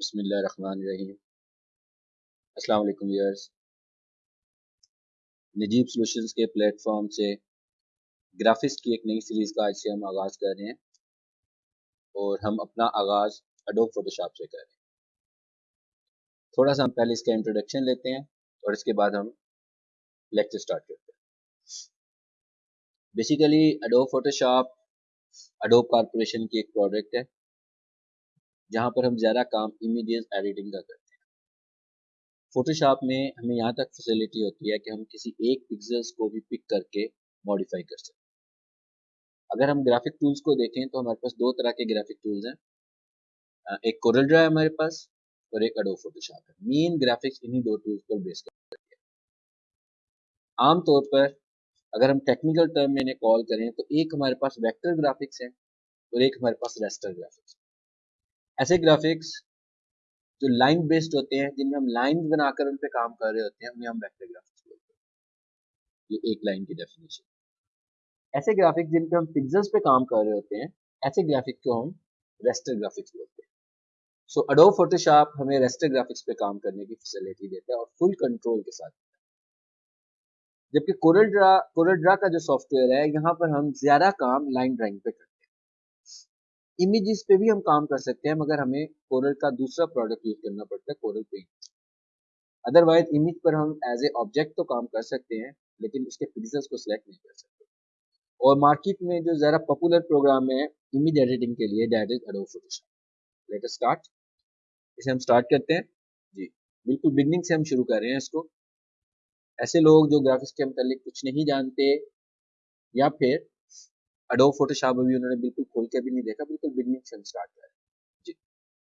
बसमीम अस्सलाम viewers Najeeb solutions के प्लेटफॉर्म से ग्राफिक्स की एक नई सीरीज़ का आज से हम आगाज़ कर रहे हैं और हम अपना आगाज़ अडोब फोटोशॉप से कर रहे हैं। थोड़ा सा हम पहले इसका इंट्रोडक्शन लेते हैं और इसके बाद हम लेक्चर स्टार्ट करते हैं। Basically Adobe Photoshop Adobe Corporation की एक प्रोडक्ट है। जहाँ पर हम ज़्यादा काम इमीडिएट एडिटिंग का करते हैं। फोटोशॉप में हमें यहाँ तक फैसिलिटी होती है कि हम किसी एक पिक्सल्स को भी पिक करके मॉडिफाई कर सकते हैं अगर हम ग्राफिक टूल्स को देखें तो हमारे पास दो तरह के ग्राफिक टूल्स हैं। एक कोरल ड्रा है हमारे पास और एक अडो फोटोशॉप है। मेन ग्राफिक्स इन्हीं दो टूल्स पर बेस करते हैं। आमतौर पर अगर हम टेक्निकल टर्म में इन्हें कॉल करें तो एक हमारे पास वेक्टर ग्राफिक्स है और एक हमारे पास रेस्टर ग्राफिक्स ऐसे ग्राफिक्स जो लाइन बेस्ड होते हैं, जिनमें हम लाइन बनाकर उन पर काम कर रहे होते हैं, उन्हें हम वेक्टर ग्राफिक्स बोलते हैं। ये एक लाइन की डेफिनेशन ऐसे ग्राफिक्स जिन पे हम पिक्सल्स पे काम कर रहे होते हैं, ऐसे ग्राफिक्स को हम रेस्टर ग्राफिक्स बोलते हैं। सो अडोब फोटोशॉप हमें रेस्टर ग्राफिक्स पे काम करने की फैसिलिटी देता है और फुल कंट्रोल के साथ जबकि कोरल ड्रा कोरल ड्रा का जो सॉफ्टवेयर है, यहाँ पर हम ज़्यादा काम लाइन ड्राइंग पे करते हैं। इमेजेस पे भी हम काम कर सकते हैं, मगर हमें कोरल का दूसरा प्रोडक्ट यूज़ करना पड़ता है, कोरल पेंट अदरवाइज़ इमेज पर हम एज ए ऑब्जेक्ट तो काम कर सकते हैं, लेकिन उसके पिक्सल्स को सिलेक्ट नहीं कर सकते. और मार्केट में जो ज़रा पॉपुलर प्रोग्राम है इमेज एडिटिंग के लिए that is Adobe Photoshop let start इसे हम स्टार्ट करते हैं. जी, बिल्कुल बिगनिंग से हम शुरू कर रहे हैं इसको. ऐसे लोग जो ग्राफिक्स के मतलब कुछ नहीं जानते, या फिर अडोब फोटोशॉप अभी उन्होंने बिल्कुल खोल के भी नहीं देखा, बिल्कुल बिगनिंग से स्टार्ट करें जी।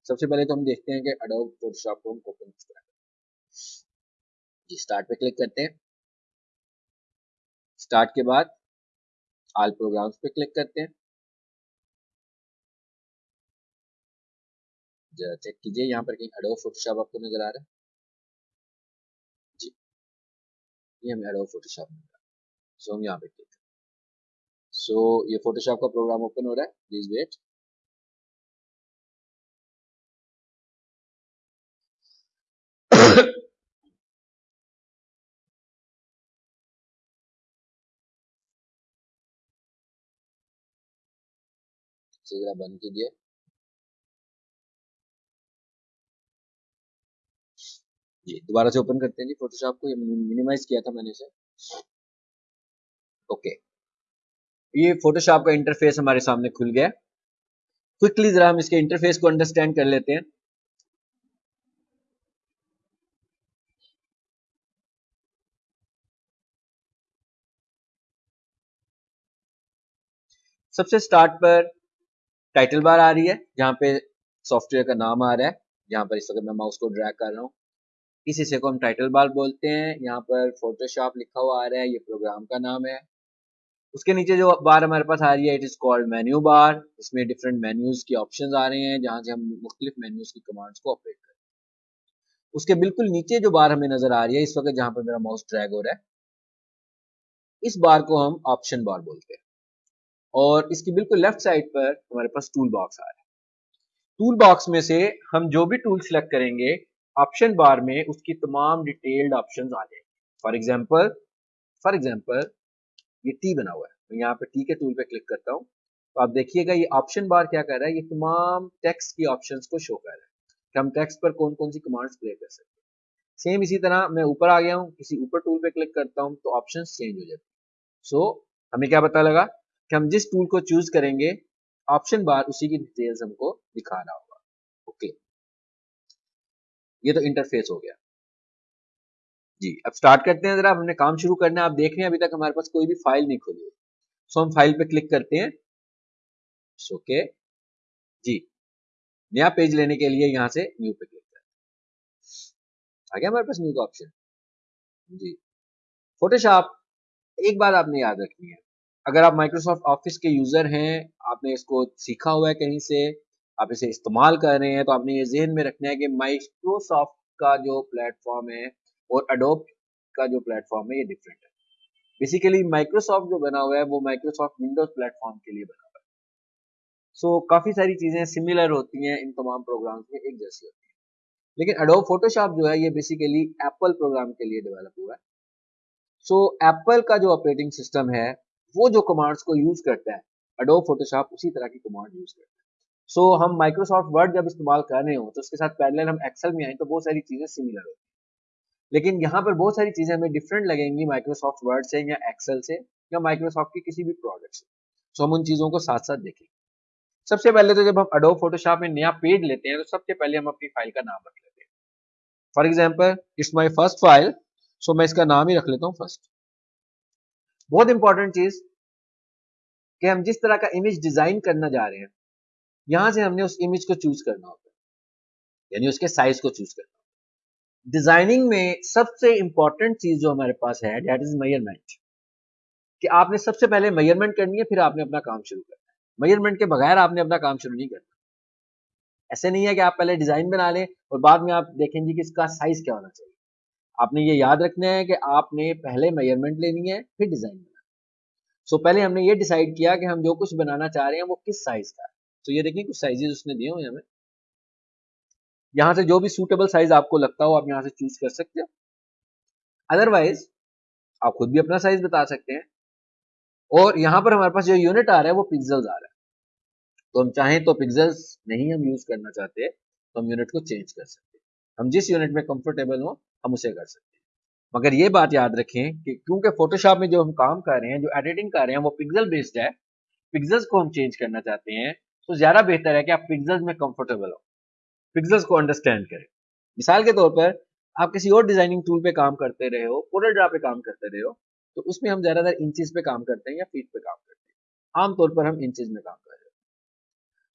सबसे पहले तो हम देखते हैं कि अडोब फोटोशॉप को हम ओपन करें। जी स्टार्ट पे क्लिक करते हैं। स्टार्ट के बाद आल प्रोग्राम्स पे क्लिक करते हैं। जरा चेक कीजिए, यहाँ पर कहीं अडोब फोटोशॉप आपको नज़र आ रहा है। जी। ये हमें अडोब फोटोशॉप मिल रहा है। सो हम यहाँ पे क्लिक सो so, ये फोटोशॉप का प्रोग्राम ओपन हो रहा है. प्लीज़ वेट बंद कीजिए. जी दोबारा से ओपन करते हैं जी. फोटोशॉप को ये मिनिमाइज किया था मैंने इसे. ओके ये फोटोशॉप का इंटरफेस हमारे सामने खुल गया। क्विकली जरा हम इसके इंटरफेस को अंडरस्टैंड कर लेते हैं। सबसे स्टार्ट पर टाइटल बार आ रही है, जहाँ पे सॉफ्टवेयर का नाम आ रहा है। जहाँ पर इस वक्त मैं माउस को ड्रैग कर रहा हूँ। इस हिस्से को हम टाइटल बार बोलते हैं। यहाँ पर फोटोशॉप लिखा हुआ आ रहा है। ये प्रोग्राम का नाम है। उसके नीचे जो बार हमारे पास आ रही है it is called menu bar इसमें डिफरेंट मेन्यूज की ऑप्शंस आ रहे हैं, जहाँ से हम मुख्तलिफ़ मेन्यूज की कमांड्स को ऑपरेट करें उसके बिल्कुल नीचे जो बार हमें नज़र आ रही है, इस वक्त जहाँ पर मेरा माउस ड्रैग हो रहा है, इस बार को हम ऑप्शन बार बोलते हैं। और इसकी बिल्कुल लेफ़्ट साइड पर हमारे पास टूल बॉक्स आ रहा है। टूल बॉक्स में से हम जो भी टूल सिलेक्ट करेंगे ऑप्शन बार में उसकी तमाम डिटेल्ड ऑप्शंस आ जाएँगे। फॉर एग्जांपल फॉर एग्जांपल ये टी बना हुआ है। मैं यहाँ पे टी के टूल पे क्लिक करता हूँ। तो आप देखिएगा ये ऑप्शन बार क्या कर रहा है? ये तमाम टेक्स्ट की ऑप्शंस को शो कर रहा है। कि हम टेक्स्ट पर कौन कौन सी कमांड्स प्ले कर सकते हैं। सेम इसी तरह मैं ऊपर आ गया हूँ, किसी ऊपर टूल पे क्लिक करता हूँ तो ऑप्शन चेंज हो जाते हैं। सो हमें क्या पता लगा कि हम जिस टूल को चूज़ करेंगे ऑप्शन बार उसी की डिटेल्स हमको दिखा रहा होगा। ओके ये तो इंटरफेस हो गया। जी, अब स्टार्ट करते हैं जरा, हमने काम शुरू करना है, आप देख रहे हैं, अभी तक हमारे पास कोई भी फ़ाइल नहीं खुली सो हम फ़ाइल पे क्लिक करते हैं। ओके जी, नया पेज लेने के लिए यहाँ से न्यू पे क्लिक करते हैं। आ गया हमारे पास न्यू का ऑप्शन जी फोटोशॉप एक बात आपने याद रखनी है। अगर आप माइक्रोसॉफ्ट ऑफ़िस के यूज़र हैं, आपने इसको सीखा हुआ है कहीं से, आप इसे इस्तेमाल कर रहे हैं तो आपने ये जहन में रखना है कि माइक्रोसॉफ्ट का जो प्लेटफॉर्म है और अडोप का जो प्लेटफॉर्म है ये डिफरेंट है। बेसिकली माइक्रोसॉफ्ट जो बना हुआ है वो माइक्रोसॉफ्ट विंडोज़ प्लेटफॉर्म के लिए बना हुआ है। सो so, काफ़ी सारी चीज़ें सिमिलर होती हैं इन तमाम प्रोग्राम्स में एक जैसी होती है। लेकिन एडोब फोटोशॉप जो है ये बेसिकली एप्पल प्रोग्राम के लिए डेवलप हुआ है। सो so, एप्पल का जो ऑपरेटिंग सिस्टम है वो जो कमांड्स को यूज़ करता है एडोब फोटोशॉप उसी तरह की कमांड यूज़ करता है। सो so, हम माइक्रोसॉफ्ट वर्ड जब इस्तेमाल कर रहे हो तो उसके साथ पहले हम एक्सेल में आए तो बहुत सारी चीज़ें सिमिलर होती हैं। लेकिन यहाँ पर बहुत सारी चीज़ें हमें डिफरेंट लगेंगी माइक्रोसॉफ्ट वर्ड से या एक्सेल से या माइक्रोसॉफ्ट के किसी भी प्रोडक्ट से। सो हम उन चीज़ों को साथ साथ देखेंगे। सबसे पहले तो जब हम अडोब फोटोशॉप में नया पेज लेते हैं तो सबसे पहले हम अपनी फ़ाइल का नाम रख लेते हैं। For example it's my first file so मैं इसका नाम ही रख लेता हूँ फ़र्स्ट बहुत इंपॉर्टेंट चीज़ कि हम जिस तरह का इमेज डिज़ाइन करना जा रहे हैं, यहाँ से हमने उस इमेज को चूज़ करना होता है। यानी उसके साइज़ को चूज़ करना डिज़ाइनिंग में सबसे इंपॉर्टेंट चीज़ जो हमारे पास है डेट इज़ मेज़रमेंट कि आपने सबसे पहले मेज़रमेंट करनी है फिर आपने अपना काम शुरू करना है। मेज़रमेंट के बगैर आपने अपना काम शुरू नहीं करना। ऐसे नहीं है कि आप पहले डिज़ाइन बना लें और बाद में आप देखेंगे कि इसका साइज़ क्या होना चाहिए। आपने ये याद रखना है कि आपने पहले मेज़रमेंट लेनी है फिर डिज़ाइन बनाना सो so, पहले हमने ये डिसाइड किया कि हम जो कुछ बनाना चाह रहे हैं वो किस साइज़ का तो ये देखिए कुछ साइजेस उसने दिए हुए हमें। यहाँ से जो भी सूटेबल साइज़ आपको लगता हो, आप यहाँ से चूज़ कर सकते हो। अदरवाइज़ आप खुद भी अपना साइज़ बता सकते हैं। और यहाँ पर हमारे पास जो यूनिट आ रहा है, वो पिक्सल्स आ रहा है। तो हम चाहें तो पिक्सल्स नहीं हम यूज़ करना चाहते तो हम यूनिट को चेंज कर सकते हैं। हम जिस यूनिट में कंफर्टेबल हो, हम उसे कर सकते हैं। मगर ये बात याद रखें कि क्योंकि फोटोशॉप में जो हम काम कर रहे हैं, जो एडिटिंग कर रहे हैं, वो पिक्सल बेस्ड है। पिक्सल्स को हम चेंज करना चाहते हैं तो ज़्यादा बेहतर है कि आप पिक्सल्स में कंफर्टेबल हो। पिक्सल्स को अंडरस्टैंड करें। मिसाल के तौर पर, आप किसी और डिज़ाइनिंग टूल पे काम करते रहे हो कोरल ड्रा पे काम करते रहे हो तो उसमें हम ज़्यादातर इंचेस पे काम करते हैं या फीट पे काम करते हैं। आमतौर पर हम इंचेस में काम कर रहे हो।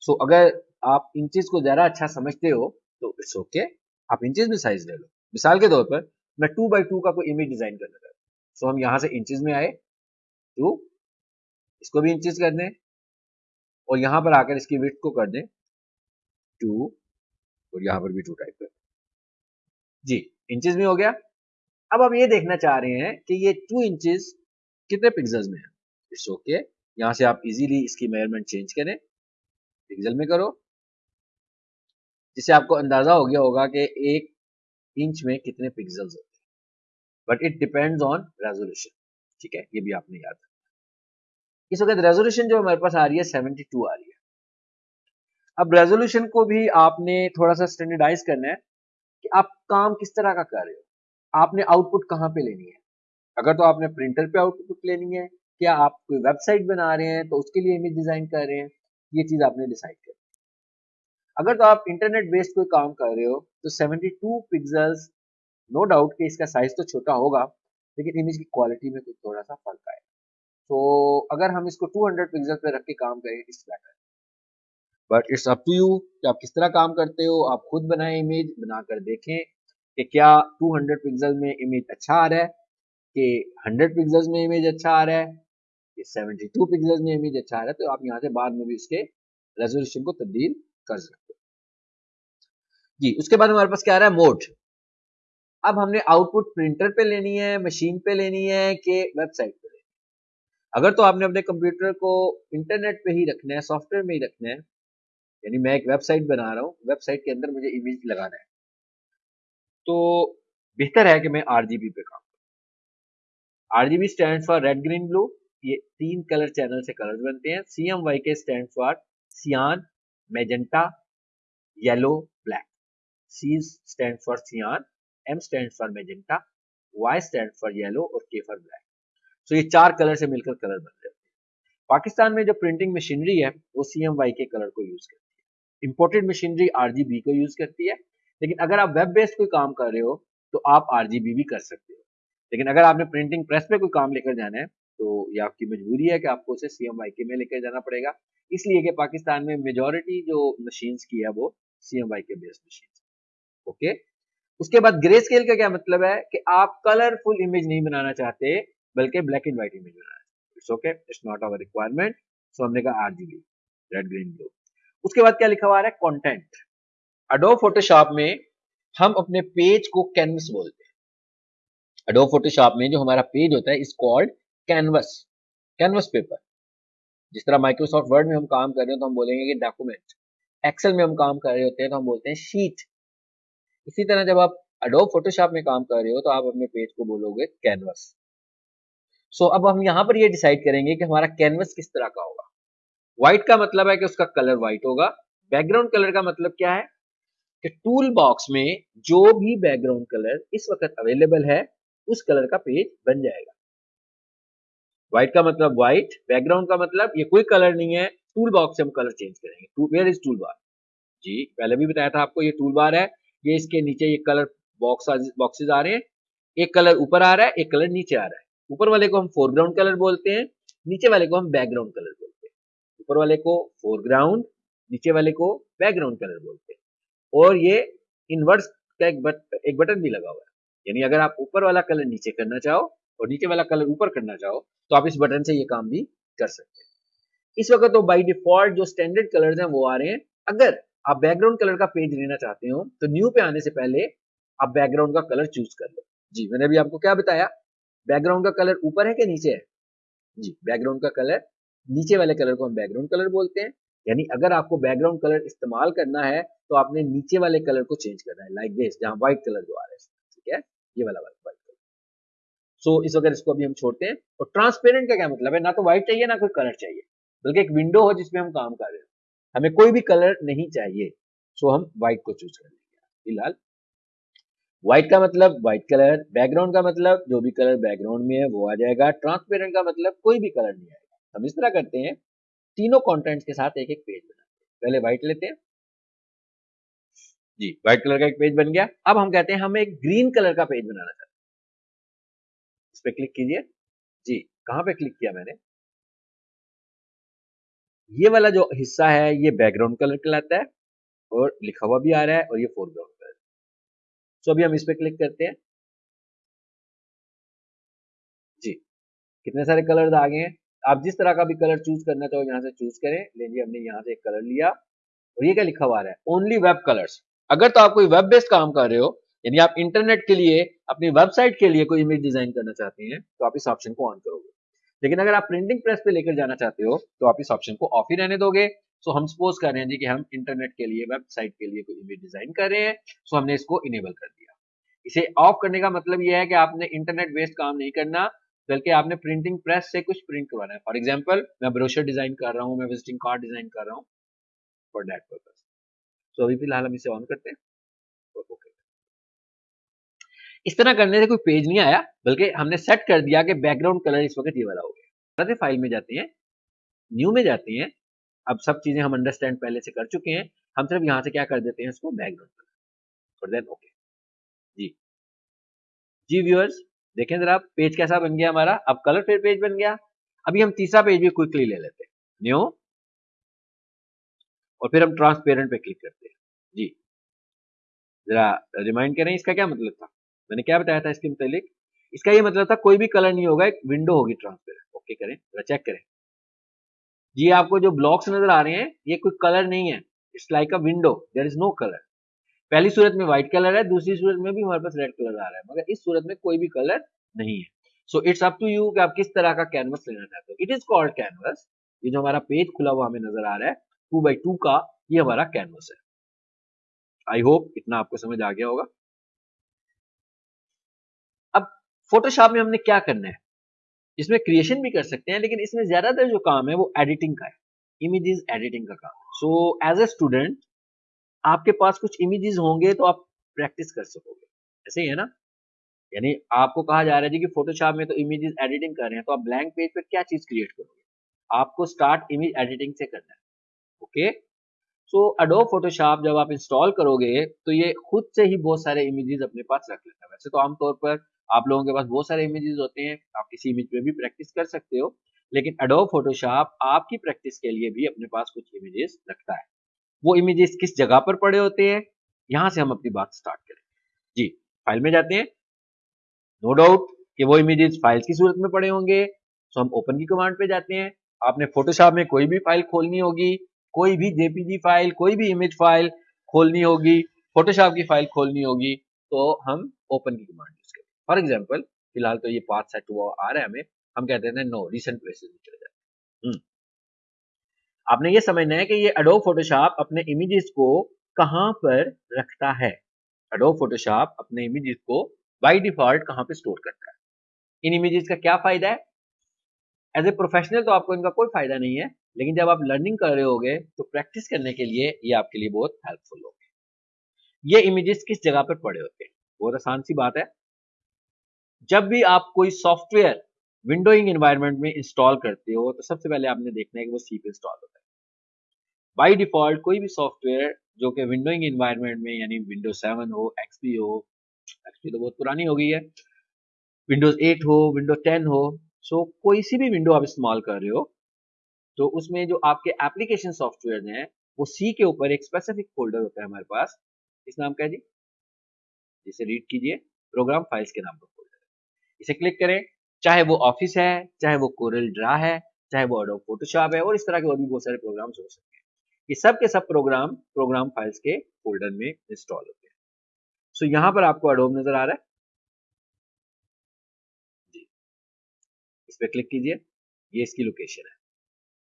सो अगर आप इंचेस को ज़्यादा अच्छा समझते हो तो इट्स ओके आप इंचेस में साइज़ ले लो। मिसाल के तौर पर, मैं टू बाई टू का कोई इमेज डिज़ाइन करना चाहता हूँ सो हम यहाँ से इंचेस में आए टू इसको भी इंचेस कर दें, और यहाँ पर आकर इसकी विथ को कर दें टू और यहाँ पर भी टू टाइप कर जी इंचेस में हो गया। अब आप ये देखना चाह रहे हैं कि ये टू इंचेस कितने पिक्सल्स में है? इट्स ओके यहाँ से आप इजीली इसकी मेज़रमेंट चेंज करें। पिक्सल में करो। जिससे आपको अंदाज़ा हो गया होगा कि एक इंच में कितने पिक्सल्स होते हैं। But it depends on resolution ठीक है? ये भी आपने याद रखना इस वक्त रेजोल्यूशन जो हमारे पास आ रही है 72 आ रही है। अब रेजोल्यूशन को भी आपने थोड़ा सा स्टैंडर्डाइज करना है कि आप काम किस तरह का कर रहे हो। आपने आउटपुट कहाँ पे लेनी है? अगर तो आपने प्रिंटर पे आउटपुट लेनी है, क्या आप कोई वेबसाइट बना रहे हैं तो उसके लिए इमेज डिज़ाइन कर रहे हैं, ये चीज़ आपने डिसाइड कर अगर तो आप इंटरनेट बेस्ड कोई काम कर रहे हो तो 72 पिक्सल्स नो डाउट कि इसका साइज़ तो छोटा होगा, लेकिन इमेज की क्वालिटी में कुछ थोड़ा सा फ़र्क आएगा। तो अगर हम इसको 200 पिक्सल पे रख के काम करें it's better but it's up to you कि आप किस तरह काम करते हो। आप खुद बनाए इमेज बनाकर देखें कि क्या 200 पिक्सल में इमेज अच्छा आ रहा है, कि 100 पिक्सल्स में इमेज अच्छा आ रहा है, कि 72 पिक्सल्स में इमेज अच्छा आ रहा है। तो आप यहाँ से बाद में भी इसके रेजोल्यूशन को तब्दील कर सकते हो। जी, उसके बाद हमारे पास क्या आ रहा है? मोड अब हमने आउटपुट प्रिंटर पे लेनी है मशीन पे लेनी है कि वेबसाइट पे लेनी है। अगर तो आपने अपने कंप्यूटर को इंटरनेट पे ही रखना है सॉफ्टवेयर में ही रखना है यानी मैं एक वेबसाइट बना रहा हूँ, वेबसाइट के अंदर मुझे इमेज लगाना है। तो बेहतर है कि मैं आरजीबी पे काम करूँ। RGB stand for red green blue ये तीन कलर चैनल से कलर बनते हैं। C M Y K stand for cyan magenta yellow black C stand for cyan M stand for magenta Y stand for yellow और K for black सो ये चार colour से मिलकर कलर बन रहे हैं। पाकिस्तान में जो प्रिंटिंग मशीनरी है, वो C M Y K colour को यूज़ करती है। इम्पोर्टेड मशीनरी आरजीबी को यूज़ करती है। लेकिन अगर आप वेब बेस्ड कोई काम कर रहे हो तो आप आरजीबी भी कर सकते हो। लेकिन अगर आपने प्रिंटिंग प्रेस पे कोई काम लेकर जाना है तो ये आपकी मजबूरी है कि आपको उसे सीएमवाई के में लेकर जाना पड़ेगा। इसलिए कि पाकिस्तान में मेजोरिटी जो मशीन की है, वो C M Y K based machine okay उसके बाद ग्रे स्केल का क्या मतलब है कि आप कलरफुल इमेज नहीं बनाना चाहते, बल्कि black and white image banana it's okay it's not our requirement so हमने कहा आरजीबी रेड ग्रीन ब्लू उसके बाद क्या लिखा हुआ है? कंटेंट अडो फोटोशॉप में हम अपने पेज को कैनवस बोलते हैं। अडो फोटोशॉप में जो हमारा पेज होता है इस कॉल्ड कैनवस कैनवस पेपर जिस तरह माइक्रोसॉफ्ट वर्ड में हम काम कर रहे हैं तो हम बोलेंगे कि डॉक्यूमेंट एक्सेल में हम काम कर रहे होते हैं तो हम बोलते हैं शीट इसी तरह जब आप अडोब फोटोशॉप में काम कर रहे हो तो आप अपने पेज को बोलोगे कैनवस सो so, अब हम यहाँ पर ये डिसाइड करेंगे कि हमारा कैनवस किस तरह का होगा। व्हाइट का मतलब है कि उसका कलर व्हाइट होगा। बैकग्राउंड कलर का मतलब क्या है? कि टूल बॉक्स में जो भी बैकग्राउंड कलर इस वक्त अवेलेबल है, उस कलर का पेज बन जाएगा। व्हाइट का मतलब व्हाइट बैकग्राउंड का मतलब ये कोई कलर नहीं है। टूल बॉक्स से हम कलर चेंज करेंगे। वेयर इज़ टूल बार जी, पहले भी बताया था आपको ये टूल बार है। ये इसके नीचे ये कलर बॉक्स बॉक्सेस आ रहे हैं। एक कलर ऊपर आ रहा है, एक कलर नीचे आ रहा है। ऊपर वाले को हम फोरग्राउंड कलर बोलते हैं, नीचे वाले को हम बैकग्राउंड कलर ऊपर वाले को फोरग्राउंड नीचे वाले को बैकग्राउंड कलर बोलते हैं। और ये इनवर्स का एक, बट, एक बटन भी लगा हुआ है। यानी अगर आप ऊपर वाला कलर नीचे करना चाहो और नीचे वाला कलर ऊपर करना चाहो तो आप इस बटन से ये काम भी कर सकते हैं। इस वक्त तो बाई डिफ़ॉल्ट जो स्टैंडर्ड कलर्स हैं वो आ रहे हैं। अगर आप बैकग्राउंड कलर का पेज लेना चाहते हो तो न्यू पे आने से पहले आप बैकग्राउंड का कलर चूज़ कर लो। जी मैंने अभी आपको क्या बताया? बैकग्राउंड का कलर ऊपर है कि नीचे है? जी बैकग्राउंड का कलर नीचे वाले कलर को हम बैकग्राउंड कलर बोलते हैं। यानी अगर आपको बैकग्राउंड कलर इस्तेमाल करना है तो आपने नीचे वाले कलर को चेंज करना है लाइक दिस जहाँ व्हाइट कलर जो आ रहा है, ठीक है? ये वाला वाला व्हाइट कलर सो इस वक्त इसको अभी हम छोड़ते हैं। और ट्रांसपेरेंट का क्या मतलब है? ना तो व्हाइट चाहिए, ना कोई कलर चाहिए। बल्कि एक विंडो हो जिसमें हम काम कर रहे हो। हमें कोई भी कलर नहीं चाहिए। सो हम व्हाइट को चूज़ कर लेंगे फ़िलहाल व्हाइट का मतलब व्हाइट कलर बैकग्राउंड का मतलब जो भी कलर बैकग्राउंड में है, वो आ जाएगा। ट्रांसपेरेंट का मतलब कोई भी कलर नहीं आएगा। हम इस तरह करते हैं, तीनों कंटेंट्स के साथ एक एक पेज बनाते हैं। पहले व्हाइट लेते हैं। जी व्हाइट कलर का एक पेज बन गया। अब हम कहते हैं, हम एक ग्रीन कलर का पेज बनाना चाहते हैं। इस पर क्लिक कीजिए। जी, कहाँ पे क्लिक किया मैंने? ये वाला जो हिस्सा है, ये बैकग्राउंड कलर कहलाता है और लिखा हुआ भी आ रहा है और ये फोरग्राउंड कलर सो अभी हम इस पर क्लिक करते हैं। जी, कितने सारे कलर आ गए हैं? आप जिस तरह का भी कलर चूज़ करना चाहो, यहाँ से चूज़ करें। लीजिए, हमने यहाँ से एक कलर लिया। और ये क्या लिखा हुआ है? ओनली वेब कलर्स अगर तो आप कोई वेब बेस्ड काम कर रहे हो, यानी आप इंटरनेट के लिए, अपनी वेबसाइट के लिए कोई इमेज डिज़ाइन करना चाहते हैं तो आप इस ऑप्शन को ऑन करोगे। लेकिन अगर आप प्रिंटिंग प्रेस पे लेकर जाना चाहते हो तो आप इस ऑप्शन को ऑफ़ ही रहने दोगे। सो हम सपोज़ कर रहे हैं जी कि हम इंटरनेट के लिए वेबसाइट के लिए कोई इमेज डिज़ाइन कर रहे हैं। सो हमने इसको इनेबल कर दिया। इसे ऑफ़ करने का मतलब यह है कि आपने इंटरनेट बेस्ड काम नहीं करना। बल्कि आपने प्रिंटिंग प्रेस से कुछ प्रिंट करवाना है। फॉर एग्ज़ाम्पल मैं ब्रोशर डिज़ाइन कर रहा हूँ, मैं विजिटिंग कार्ड डिज़ाइन कर रहा हूँ फॉर दैट पर्पज सो अभी फ़िलहाल हम इसे ऑन करते हैं। इस तरह करने से कोई पेज नहीं आया, बल्कि हमने सेट कर दिया कि बैकग्राउंड कलर इस वक्त ये वाला हो गया। फ़ाइल में जाते हैं न्यू में जाते हैं। अब सब चीज़ें हम अंडरस्टैंड पहले से कर चुके हैं। हम सिर्फ़ यहाँ से क्या कर देते हैं, इसको बैकग्राउंड कलर और देन ओके जी। जी व्यूअर्स देखें जरा पेज कैसा बन गया हमारा? अब कलर फिर पेज बन गया। अभी हम तीसरा पेज भी क्विकली ले लेते हैं। न्यू और फिर हम ट्रांसपेरेंट पे क्लिक करते हैं। जी। जरा रिमाइंड करें, इसका क्या मतलब था? मैंने क्या बताया था इसके मुतालिक? इसका ये मतलब था, कोई भी कलर नहीं होगा, एक विंडो होगी ट्रांसपेरेंट ओके करें, जरा चेक करें। जी आपको जो ब्लॉक्स नज़र आ रहे हैं, ये कोई कलर नहीं है। It's like a window there is no colour पहली सूरत में व्हाइट कलर है, दूसरी सूरत में भी हमारे पास रेड कलर आ रहा है, मगर इस सूरत में कोई भी कलर नहीं है। So it's up to you कि आप किस तरह का कैनवस लेना चाहते हो। इट इज़ कॉल्ड कैनवस ये जो हमारा पेज खुला हुआ हमें नज़र आ रहा है टू बाई टू का ये हमारा कैनवस है। आई होप इतना आपको समझ आ गया होगा। अब फोटोशॉप में हमने क्या करना है? इसमें क्रिएशन भी कर सकते हैं, लेकिन इसमें ज़्यादातर जो काम है वो एडिटिंग का है। इमेजेस एडिटिंग का काम सो एज ए स्टूडेंट आपके पास कुछ इमेजेस होंगे तो आप प्रैक्टिस कर सकोगे। ऐसे ही है ना? यानी आपको कहा जा रहा है जी कि फोटोशॉप में तो इमेजेस एडिटिंग कर रहे हैं तो आप ब्लैंक पेज पर क्या चीज़ क्रिएट करोगे? आपको स्टार्ट इमेज एडिटिंग से करना है। ओके सो अडो फोटोशॉप जब आप इंस्टॉल करोगे तो ये खुद से ही बहुत सारे इमेजेस अपने पास रख लेता है। वैसे तो आमतौर पर आप लोगों के पास बहुत सारे इमेजेस होते हैं, आप किसी इमेज पे भी प्रैक्टिस कर सकते हो, लेकिन अडो फोटोशॉप आपकी प्रैक्टिस के लिए भी अपने पास कुछ इमेजेस रखता है। वो इमेजेस किस जगह पर पड़े होते हैं? यहाँ से हम अपनी बात स्टार्ट करें। जी फ़ाइल में जाते हैं। नो डाउट कि वो इमेजेस फाइल्स की सूरत में पड़े होंगे तो हम ओपन की कमांड पे जाते हैं। आपने फोटोशॉप में कोई भी फ़ाइल खोलनी होगी, कोई भी जेपीजी फ़ाइल कोई भी इमेज फ़ाइल खोलनी होगी फोटोशॉप की फ़ाइल खोलनी होगी तो हम ओपन की कमांड यूज़ करें फॉर एग्ज़ाम्पल फ़िलहाल तो ये पाथ सेट हुआ आ रहा है हमें, हम कहते हैं नो रिसेंट प्लेसेस में चले जाते हैं। हम्म। आपने ये समझना है कि ये एडोब फोटोशॉप अपने इमेजेस को कहाँ पर रखता है? एडोब फोटोशॉप अपने इमेजेस को बाय डिफ़ॉल्ट कहाँ पे स्टोर करता है? इन इमेजेस का क्या फ़ायदा है? एज ए प्रोफेशनल तो आपको इनका कोई फ़ायदा नहीं है, लेकिन जब आप लर्निंग कर रहे होगे तो प्रैक्टिस करने के लिए ये आपके लिए बहुत हेल्पफुल होंगे। ये इमेजेस किस जगह पर पड़े होते हैं? बहुत आसान सी बात है। जब भी आप कोई सॉफ्टवेयर विंडोइंग एनवायरनमेंट में इंस्टॉल करते हो तो सबसे पहले आपने देखना है कि वो सी पे इंस्टॉल होता है। बाय डिफ़ॉल्ट कोई भी सॉफ्टवेयर जो कि विंडोइंग एनवायरनमेंट में, यानी विंडोज़ सेवन हो एक्सपी हो एक्सपी तो बहुत पुरानी हो गई है विंडोज़ 8 हो विंडोज़ 10 हो सो कोई सी भी विंडो आप इस्तेमाल कर रहे हो तो उसमें जो आपके एप्लीकेशन सॉफ्टवेयर हैं, वो सी के ऊपर एक स्पेसिफिक फोल्डर होता है हमारे पास। इस नाम का जी? जिसे रीड कीजिए प्रोग्राम फाइल्स के नाम पर फोल्डर इसे क्लिक करें चाहे वो ऑफ़िस है चाहे वो कोरल ड्रा है चाहे वो अडोब फोटोशॉप है और इस तरह के और भी बहुत सारे प्रोग्राम्स हो सकते हैं। ये सब के सब प्रोग्राम प्रोग्राम फाइल्स के फोल्डर में इंस्टॉल होते हैं। सो so, यहाँ पर आपको अडोब नज़र आ रहा है। जी। इस पर क्लिक कीजिए। ये इसकी लोकेशन है।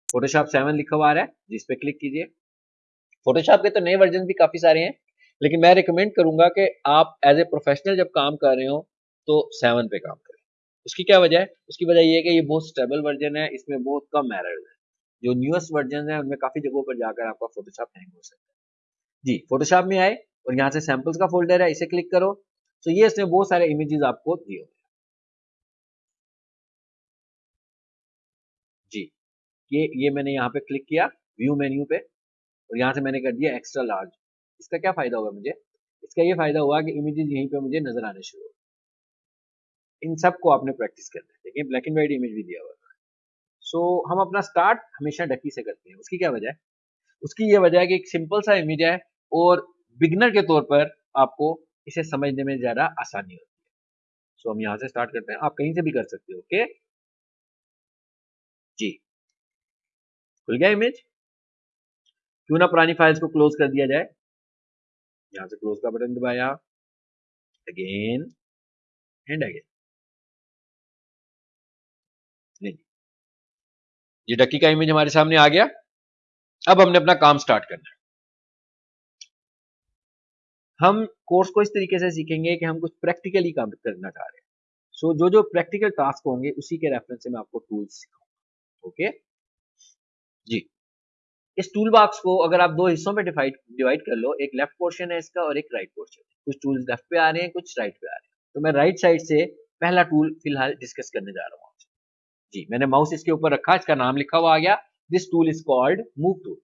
फोटोशॉप सेवन लिखा हुआ आ रहा है। जिस पे क्लिक कीजिए। फोटोशॉप के तो नए वर्जन भी काफ़ी सारे हैं लेकिन मैं रिकमेंड करूँगा कि आप एज ए प्रोफेशनल जब काम कर रहे हो तो सेवन पे काम करें। उसकी क्या वजह है? उसकी वजह यह है कि ये बहुत स्टेबल वर्जन है, इसमें बहुत कम एरर्स है। जो न्यूएस्ट वर्जन है, उनमें काफ़ी जगहों पर जाकर आपका फोटोशॉप हैंग हो सकता है। जी फोटोशॉप में आए और यहाँ से सैंपल्स का फोल्डर है, इसे क्लिक करो। तो ये इसमें बहुत सारे इमेजेस आपको दिए जी, ये ये मैंने यहाँ पे क्लिक किया व्यू मेन्यू पे, और यहाँ से मैंने कर दिया एक्स्ट्रा लार्ज इसका क्या फ़ायदा होगा मुझे? इसका ये फ़ायदा हुआ कि इमेजेस यहीं पे मुझे नज़र आने शुरू हो इन सबको आपने प्रैक्टिस करना है देखिए ब्लैक एंड व्हाइट इमेज भी दिया हुआ है। सो so, हम अपना स्टार्ट हमेशा डकी से करते हैं। उसकी क्या वजह है? उसकी ये वजह है कि एक सिंपल सा इमेज है और बिगनर के तौर पर आपको इसे समझने में ज़्यादा आसानी होती है। सो so, हम यहाँ से स्टार्ट करते हैं। आप कहीं से भी कर सकते हो ओके जी। खुल गया इमेज क्यों ना पुरानी फाइल्स को क्लोज कर दिया जाए। यहाँ से क्लोज का बटन दबाया। अगेन एंड अगेन ये डक्की का इमेज हमारे सामने आ गया। अब हमने अपना काम स्टार्ट करना है। हम कोर्स को इस तरीके से सीखेंगे कि हम कुछ प्रैक्टिकली काम करना चाह रहे हैं। सो so, जो जो प्रैक्टिकल टास्क होंगे उसी के रेफरेंस से मैं आपको टूल्स सिखाऊँगा। ओके जी। इस टूल बॉक्स को अगर आप दो हिस्सों में डिवाइड डिवाइड कर लो एक लेफ़्ट पोर्शन है इसका और एक राइट पोर्शन कुछ टूल्स लेफ़्ट पे आ रहे हैं कुछ राइट पे आ रहे हैं। तो मैं राइट साइड से पहला टूल फ़िलहाल डिस्कस करने जा रहा हूँ। जी, मैंने माउस इसके ऊपर रखा, इसका नाम लिखा हुआ आ गया। This tool is called move tool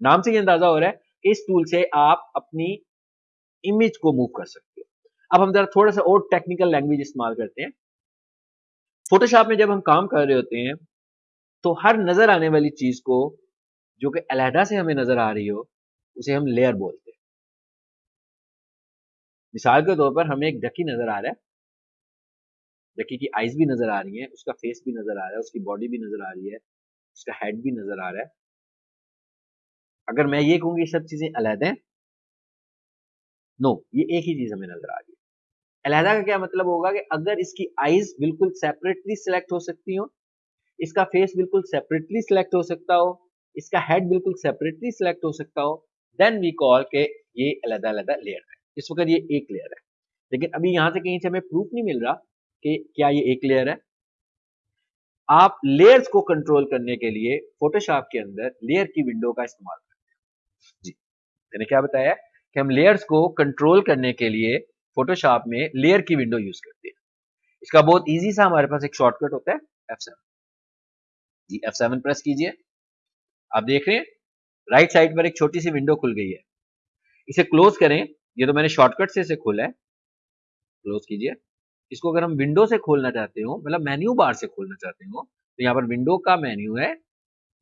नाम से ये अंदाज़ा हो रहा है, इस टूल से आप अपनी इमेज को मूव कर सकते हो। अब हम जरा थोड़ा सा और टेक्निकल लैंग्वेज इस्तेमाल करते हैं। फोटोशॉप में जब हम काम कर रहे होते हैं तो हर नज़र आने वाली चीज़ को, जो कि अलहदा से हमें नज़र आ रही हो, उसे हम लेयर बोलते हैं। मिसाल के तौर पर हमें एक डकी नज़र आ रहा है। डकी की आईज भी नज़र आ रही है, उसका फेस भी नज़र आ रहा है, उसकी बॉडी भी नज़र आ रही है, उसका हेड भी नज़र आ रहा है। अगर मैं ये कहूँगी सब चीज़ें अलहदा हैं? नो ये एक ही चीज़ हमें नज़र आ रही है। अलहदा का क्या मतलब होगा कि अगर इसकी आईज बिल्कुल सेपरेटली सिलेक्ट हो सकती हो, इसका फेस बिल्कुल सेपरेटली सिलेक्ट हो सकता हो, इसका हेड बिल्कुल सेपरेटली सिलेक्ट हो सकता हो देन वी कॉल के ये अलहदा अलहदा लेयर है। इस वक्त ये एक लेयर है। लेकिन अभी यहाँ से कहीं से हमें प्रूफ नहीं मिल रहा कि क्या ये एक लेयर है? आप लेयर्स को कंट्रोल करने के लिए फोटोशॉप के अंदर लेयर की विंडो का इस्तेमाल करते हैं। जी। मैंने क्या बताया? कि हम लेयर्स को कंट्रोल करने के लिए फोटोशॉप में लेयर की विंडो यूज़ करते हैं। इसका बहुत इजी सा हमारे पास एक शॉर्टकट होता है F7 जी F7 प्रेस कीजिए। आप देख रहे हैं राइट साइड पर एक छोटी सी विंडो खुल गई है। इसे क्लोज करें। ये तो मैंने शॉर्टकट से इसे खोला है। क्लोज कीजिए। इसको अगर हम विंडो से खोलना चाहते हो मतलब मेन्यू बार से खोलना चाहते हो तो यहाँ पर विंडो का मेन्यू है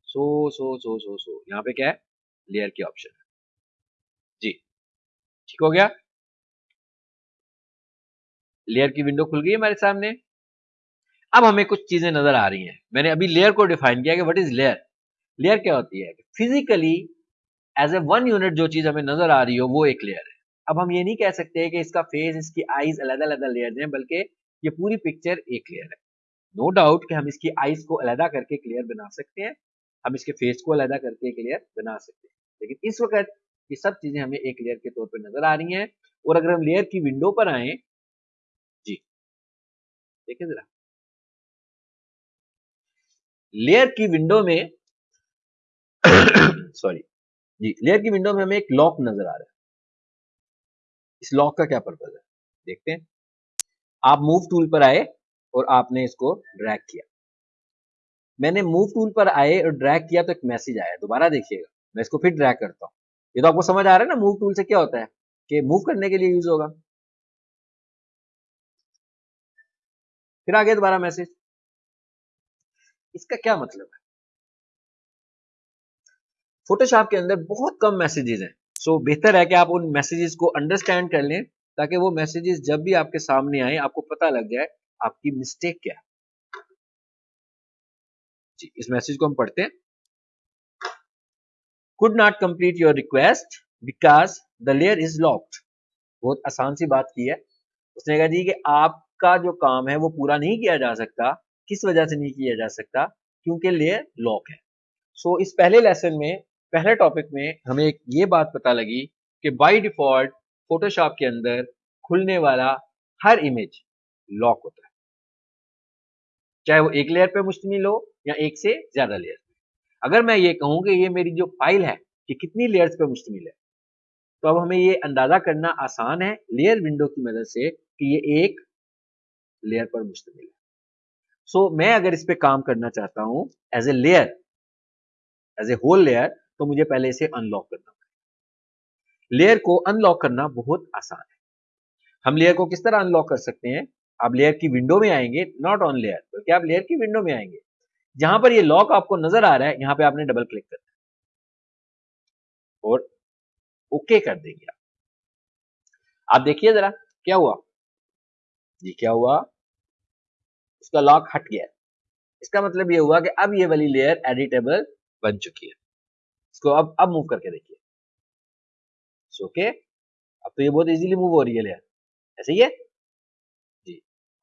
सो सो सो सो सो यहाँ पे क्या है? लेयर की ऑप्शन है। जी। ठीक हो गया? लेयर की विंडो खुल गई हमारे सामने। अब हमें कुछ चीज़ें नज़र आ रही हैं। मैंने अभी लेयर को डिफाइन किया कि व्हाट इज़ लेयर लेयर क्या होती है? Physically as a one unit जो चीज़ हमें नज़र आ रही हो, वो एक लेयर है। अब हम ये नहीं कह सकते कि इसका फेस इसकी आईज अलग अलग लेयर हैं, बल्कि ये पूरी पिक्चर एक लेयर है। नो no डाउट कि हम इसकी आईज को अलहदा करके क्लियर बना सकते हैं, हम इसके फेस को अलहदा करके क्लियर बना सकते हैं। लेकिन इस वक्त ये सब चीज़ें हमें एक लेयर के तौर पर नज़र आ रही हैं, और अगर हम लेयर की विंडो पर आए, जी। देखें जरा। लेयर की विंडो में सॉरी जी लेयर की विंडो में हमें एक लॉक नज़र आ रहा है। इस लॉक का क्या पर्पज है? देखते हैं। आप मूव टूल पर आए और आपने इसको ड्रैग किया। मैंने मूव टूल पर आए और ड्रैग किया तो एक मैसेज आया। दोबारा देखिएगा। मैं इसको फिर ड्रैग करता हूँ। ये तो आपको समझ आ रहा है ना मूव टूल से क्या होता है? कि मूव करने के लिए यूज़ होगा। फिर आ गया दोबारा मैसेज इसका क्या मतलब है? फोटोशॉप के अंदर बहुत कम मैसेजेस हैं। सो so, बेहतर है कि आप उन मैसेजेस को अंडरस्टैंड कर लें ताकि वो मैसेजेस जब भी आपके सामने आए आपको पता लग जाए आपकी मिस्टेक क्या है। जी इस मैसेज को हम पढ़ते हैं। Could not complete your request because the layer is locked बहुत आसान सी बात की है। उसने कहा जी कि आपका जो काम है वो पूरा नहीं किया जा सकता। किस वजह से नहीं किया जा सकता? क्योंकि लेयर लॉक है। सो so, इस पहले लेसन में पहले टॉपिक में हमें एक ये बात पता लगी कि बाय डिफ़ॉल्ट फोटोशॉप के अंदर खुलने वाला हर इमेज लॉक होता है। चाहे वो एक लेयर पे मुश्तमिल हो या एक से ज़्यादा लेयर पे। अगर मैं ये कहूँ कि ये मेरी जो फ़ाइल है ये कितनी लेयर्स पे मुश्तमिल है तो अब हमें ये अंदाज़ा करना आसान है लेयर विंडो की मदद से कि ये एक लेयर पर मुश्तमिल है। सो so, मैं अगर इस पे काम करना चाहता हूँ as a layer as a whole layer तो मुझे पहले इसे अनलॉक करना पड़ेगा। लेयर को अनलॉक करना बहुत आसान है। हम लेयर को किस तरह अनलॉक कर सकते हैं? आप लेयर की विंडो में आएँगे नॉट ऑन लेयर बल्कि आप लेयर की विंडो में आएँगे। जहाँ पर ये लॉक आपको नज़र आ रहा है, यहाँ पे आपने डबल क्लिक करना है। और ओके कर देंगे आप। आप देखिए जरा, क्या हुआ? जी, क्या हुआ? उसका लॉक हट गया। इसका मतलब ये हुआ कि अब ये वाली लेयर एडिटेबल बन चुकी है। इसको अब अब मूव करके देखिए। ओके अब तो ये बहुत इजीली मूव हो रही है लेयर ऐसे ही है? जी।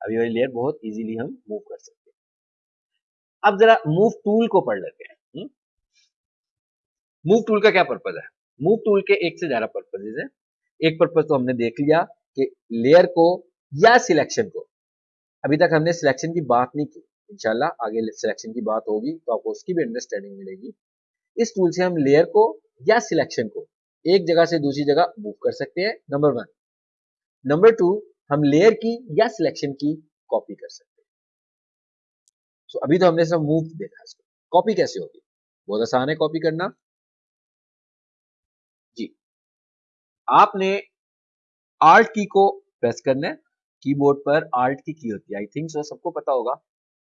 अब ये वाली लेयर बहुत इजीली हम मूव कर सकते हैं। अब जरा मूव टूल को पढ़ लेते हैं। मूव हम्म? टूल का क्या पर्पज है? मूव टूल के एक से ज़्यादा पर्पजेज है। एक पर्पज तो हमने देख लिया कि लेयर को या सिलेक्शन को। अभी तक हमने सिलेक्शन की बात नहीं की। इंशाल्लाह आगे सिलेक्शन की बात होगी तो आपको उसकी भी अंडरस्टैंडिंग मिलेगी। इस टूल से हम लेयर को या सिलेक्शन को एक जगह से दूसरी जगह मूव कर सकते हैं नंबर वन नंबर टू हम लेयर की या सिलेक्शन की कॉपी कर सकते हैं. सो अभी तो हमने सब मूव देखा इसको. कॉपी कैसे होगी? बहुत आसान है कॉपी करना. जी. आपने आर्ट की को प्रेस करना है. कीबोर्ड पर आर्ट की की होती है. आई थिंक सो सबको पता होगा.